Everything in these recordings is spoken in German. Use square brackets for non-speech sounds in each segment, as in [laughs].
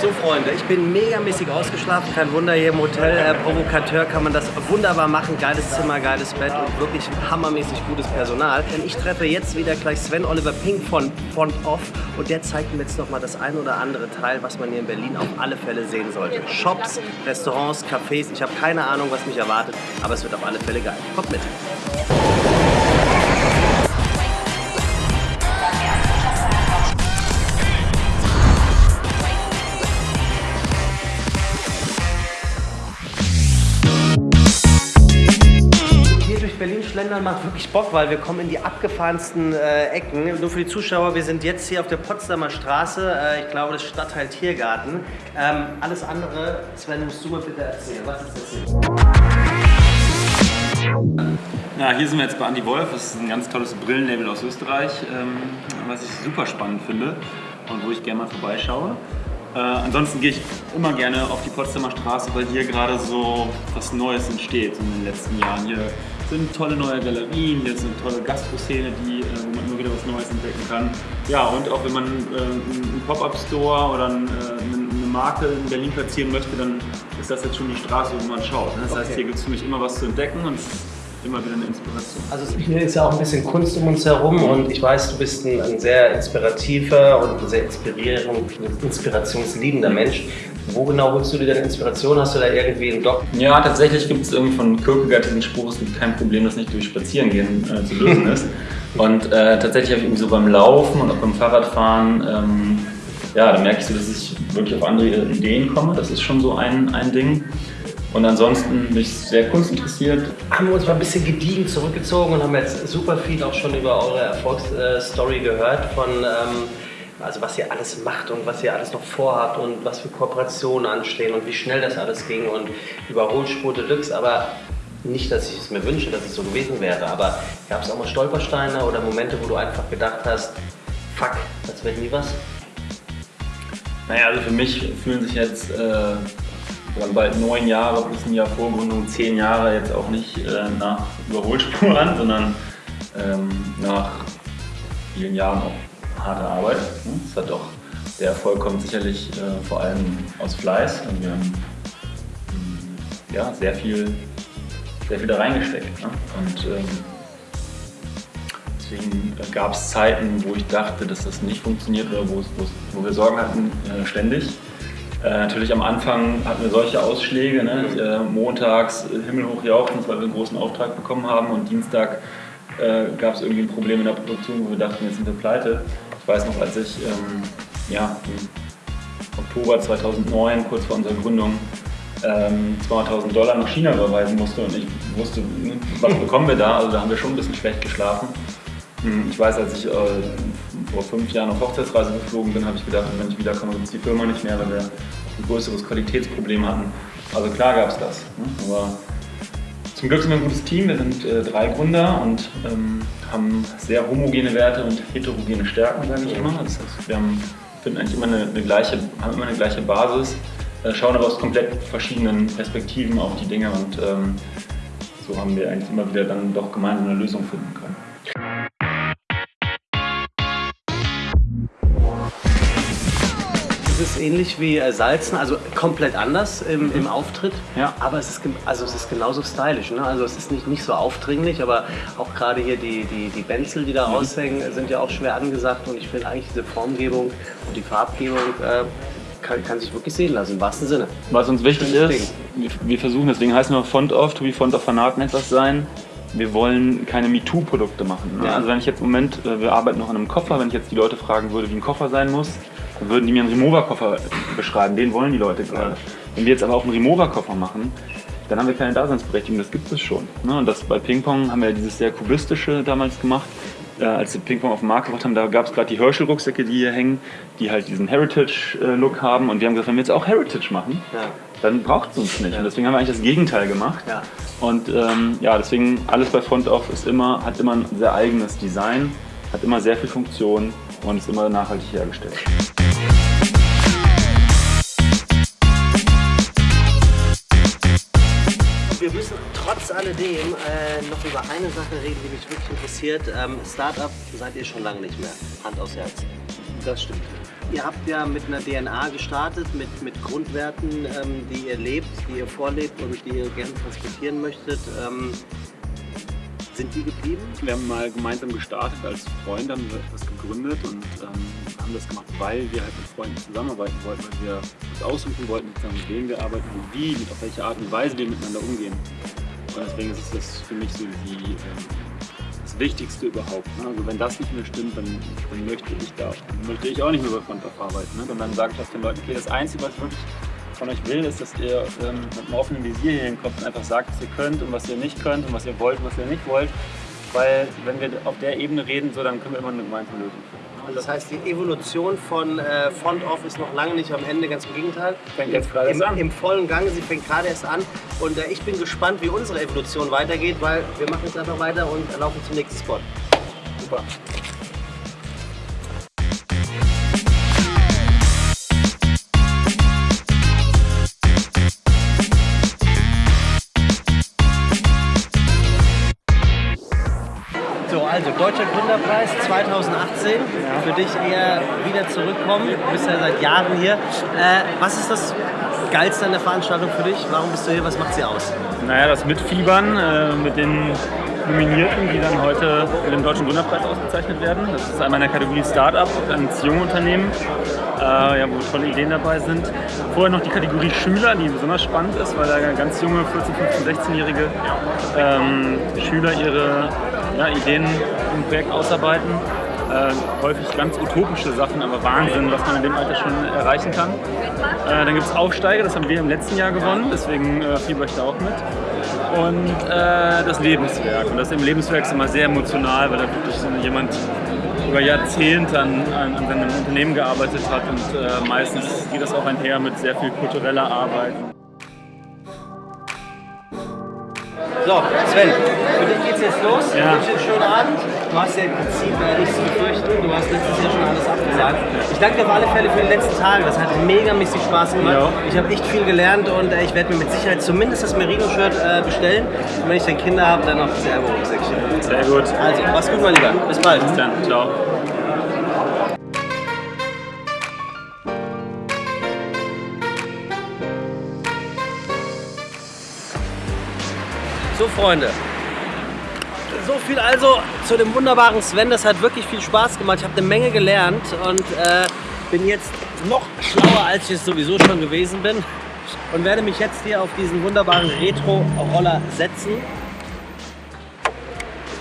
So Freunde, ich bin megamäßig ausgeschlafen, kein Wunder hier im Hotel. Äh, Provokateur kann man das wunderbar machen. Geiles Zimmer, geiles Bett und wirklich hammermäßig gutes Personal. Denn ich treffe jetzt wieder gleich Sven Oliver Pink von Font Off und der zeigt mir jetzt nochmal das ein oder andere Teil, was man hier in Berlin auf alle Fälle sehen sollte. Shops, Restaurants, Cafés, ich habe keine Ahnung, was mich erwartet, aber es wird auf alle Fälle geil. Kommt mit. Schlendern macht wirklich Bock, weil wir kommen in die abgefahrensten äh, Ecken. Nur für die Zuschauer, wir sind jetzt hier auf der Potsdamer Straße, äh, ich glaube das Stadtteil Tiergarten. Ähm, alles andere, Sven, musst du mal bitte erzählen. Was ist das hier? Ja, hier sind wir jetzt bei Andy Wolf. Das ist ein ganz tolles Brillenlabel aus Österreich, ähm, was ich super spannend finde und wo ich gerne mal vorbeischaue. Äh, ansonsten gehe ich immer gerne auf die Potsdamer Straße, weil hier gerade so was Neues entsteht in den letzten Jahren. Hier sind tolle neue Galerien, hier ist eine tolle Gastro-Szene, die, äh, wo man immer wieder was Neues entdecken kann. Ja, und auch wenn man äh, einen Pop-Up-Store oder äh, eine Marke in Berlin platzieren möchte, dann ist das jetzt schon die Straße, wo man schaut. Ne? Das okay. heißt, hier gibt es für mich immer was zu entdecken und immer wieder eine Inspiration. Also hier ist ja auch ein bisschen Kunst um uns herum und ich weiß, du bist ein, ein sehr inspirativer und ein sehr inspirationsliebender Mensch. Wo genau holst du dir deine Inspiration? Hast du da irgendwie einen Doc? Ja, tatsächlich gibt es irgendwie von Kierkegaard diesen Spruch, es gibt kein Problem, das nicht durch Spazierengehen äh, zu lösen [laughs] ist. Und äh, tatsächlich habe ich irgendwie so beim Laufen und auch beim Fahrradfahren, ähm, ja, da merke ich so, dass ich wirklich auf andere Ideen komme. Das ist schon so ein, ein Ding. Und ansonsten bin ich sehr kunstinteressiert. Haben wir uns mal ein bisschen gediegen zurückgezogen und haben jetzt super viel auch schon über eure Erfolgsstory gehört von ähm, also was ihr alles macht und was ihr alles noch vorhabt und was für Kooperationen anstehen und wie schnell das alles ging und Überholspur Deluxe, aber nicht, dass ich es mir wünsche, dass es so gewesen wäre, aber gab es auch mal Stolpersteine oder Momente, wo du einfach gedacht hast, fuck, das wird nie was? Naja, also für mich fühlen sich jetzt äh, bald neun Jahre plus ein Jahr Vorgründung, zehn Jahre jetzt auch nicht äh, nach Überholspur [laughs] an, sondern ähm, nach vielen Jahren auch harte Arbeit. Es hat auch, der Erfolg kommt sicherlich äh, vor allem aus Fleiß. Und wir haben mm, ja, sehr, viel, sehr viel da reingesteckt. Ne? Und ähm, deswegen gab es Zeiten, wo ich dachte, dass das nicht funktioniert oder wo, wo wir Sorgen hatten, äh, ständig. Äh, natürlich am Anfang hatten wir solche Ausschläge, ne? äh, montags himmelhoch jauchzend, weil wir einen großen Auftrag bekommen haben und Dienstag äh, gab es irgendwie ein Problem in der Produktion, wo wir dachten, jetzt sind wir pleite. Ich weiß noch, als ich ähm, ja, im Oktober 2009, kurz vor unserer Gründung, ähm, 200.000 Dollar nach China überweisen musste und ich wusste, ne, was bekommen wir da, also da haben wir schon ein bisschen schlecht geschlafen. Hm, ich weiß, als ich äh, vor fünf Jahren auf Hochzeitsreise geflogen bin, habe ich gedacht, wenn ich wiederkomme, gibt es die Firma nicht mehr, weil wir ein größeres Qualitätsproblem hatten. Also klar gab es das. Ne? Aber zum Glück sind wir ein gutes Team, wir sind äh, drei Gründer und ähm, haben sehr homogene Werte und heterogene Stärken, sage ich immer. Das heißt, wir haben, finden eigentlich immer eine, eine, gleiche, haben immer eine gleiche Basis, äh, schauen aber aus komplett verschiedenen Perspektiven auf die Dinge und ähm, so haben wir eigentlich immer wieder dann doch gemeinsam eine Lösung finden können. Es ist ähnlich wie äh, Salzen, also komplett anders im, im Auftritt. Ja. Aber es ist, also es ist genauso stylisch. Ne? Also es ist nicht, nicht so aufdringlich, aber auch gerade hier die, die, die Benzel, die da mhm. raushängen, sind ja auch schwer angesagt. Und ich finde eigentlich diese Formgebung und die Farbgebung äh, kann, kann, sich wirklich sehen lassen, im wahrsten Sinne. Was uns wichtig ist, wir, wir, versuchen, deswegen heißen wir Font of, to be Font of Fanaten etwas sein. Wir wollen keine MeToo-Produkte machen. Ne? Ja. Also wenn ich jetzt im Moment, äh, wir arbeiten noch an einem Koffer, wenn ich jetzt die Leute fragen würde, wie ein Koffer sein muss, würden die mir einen Remover-Koffer beschreiben. Den wollen die Leute gerade. Wenn wir jetzt aber auch einen Remover-Koffer machen, dann haben wir keine Daseinsberechtigung, das gibt es schon. Ne? Und das bei Ping-Pong haben wir dieses sehr kubistische damals gemacht. Äh, als wir Ping-Pong auf den Markt gebracht haben, da gab es gerade die Herschel-Rucksäcke, die hier hängen, die halt diesen Heritage-Look haben. Und wir haben gesagt, wenn wir jetzt auch Heritage machen, ja. dann braucht es uns nicht. Ja. Und deswegen haben wir eigentlich das Gegenteil gemacht. Ja. Und ähm, ja, deswegen alles bei Front Off ist immer, hat immer ein sehr eigenes Design, hat immer sehr viel Funktion und ist immer nachhaltig hergestellt. Alledem äh, noch über eine Sache reden, die mich wirklich interessiert. Ähm, Startup seid ihr schon lange nicht mehr. Hand aufs Herz. Das stimmt. ihr habt ja mit einer DNA gestartet, mit, mit Grundwerten, ähm, die ihr lebt, die ihr vorlebt und die ihr gerne transportieren möchtet. Ähm, sind die geblieben? Wir haben mal gemeinsam gestartet als Freunde, haben wir etwas gegründet und ähm, haben das gemacht, weil wir halt mit Freunden zusammenarbeiten wollten, weil wir uns aussuchen wollten, mit wem wir arbeiten und wie, mit auf welche Art und Weise wir miteinander umgehen. Und deswegen ist das für mich so die, ähm, das Wichtigste überhaupt. Ne? Also wenn das nicht mehr stimmt, dann, dann möchte ich da, möchte ich auch nicht mehr bei Frontaf arbeiten. Ne? Und dann sage ich auch den Leuten, okay, das Einzige, was ich wirklich von euch will, ist, dass ihr ähm, mit einem offenen Visier hier hinkommt und einfach sagt, was ihr könnt und was ihr nicht könnt und was ihr wollt und was ihr nicht wollt. Weil wenn wir auf der Ebene reden, so, dann können wir immer eine gemeinsame Lösung finden. Also das heißt, die Evolution von äh, Front Off ist noch lange nicht am Ende, ganz im Gegenteil. Fängt jetzt gerade erst an. Im vollen Gange, sie fängt gerade erst an. Und äh, ich bin gespannt, wie unsere Evolution weitergeht, weil wir machen jetzt einfach weiter und laufen zum nächsten Spot. Super. Also Deutscher Gründerpreis 2018. Für dich eher wieder zurückkommen. Du bist ja seit Jahren hier. Äh, was ist das Geilste an der Veranstaltung für dich? Warum bist du hier? Was macht sie aus? Naja, das Mitfiebern äh, mit den Nominierten, die dann heute mit dem Deutschen Gründerpreis ausgezeichnet werden. Das ist einmal in der Kategorie Startup, ein Jungunternehmen, äh, ja, wo tolle Ideen dabei sind. Vorher noch die Kategorie Schüler, die besonders spannend ist, weil da ganz junge 14-, 15-, 16-jährige ähm, Schüler ihre ja, Ideen im Projekt ausarbeiten. Äh, häufig ganz utopische Sachen, aber Wahnsinn, was man in dem Alter schon erreichen kann. Äh, dann gibt es Aufsteiger, das haben wir im letzten Jahr gewonnen, deswegen äh, fieber ich da auch mit. Und äh, das Lebenswerk. Und das im Lebenswerk ist immer sehr emotional, weil da wirklich so jemand über Jahrzehnte an, an, an seinem Unternehmen gearbeitet hat und äh, meistens geht das auch einher mit sehr viel kultureller Arbeit. So, Sven, für dich geht's jetzt los. Ich Ja. wünsche dir einen schönen Abend. Du hast ja im Prinzip äh, nichts zu befürchten. Du hast letztes Jahr schon alles abgesagt. Ich danke dir auf alle Fälle für die letzten Tage. Das hat mega mäßig Spaß gemacht. Ja. Ich habe echt viel gelernt und äh, ich werde mir mit Sicherheit zumindest das Merino-Shirt äh, bestellen. Und wenn ich dann Kinder habe, dann noch das Ergo-Rucksäckchen. Sehr gut. Also, mach's gut, mein Lieber. Bis bald. Bis dann. Ciao. So, Freunde. So viel also zu dem wunderbaren Sven. Das hat wirklich viel Spaß gemacht. Ich habe eine Menge gelernt und äh, bin jetzt noch schlauer, als ich es sowieso schon gewesen bin. Und werde mich jetzt hier auf diesen wunderbaren Retro-Roller setzen.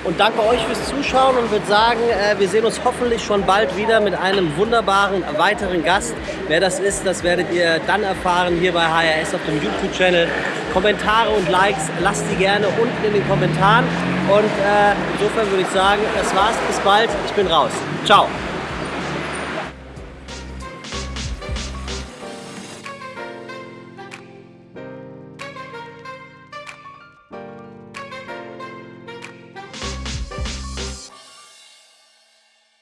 Und danke euch fürs Zuschauen und würde sagen, äh, wir sehen uns hoffentlich schon bald wieder mit einem wunderbaren weiteren Gast. Wer das ist, das werdet ihr dann erfahren hier bei HRS auf dem YouTube-Channel. Kommentare und Likes lasst die gerne unten in den Kommentaren. Und äh, insofern würde ich sagen, das war's. Bis bald. Ich bin raus. Ciao.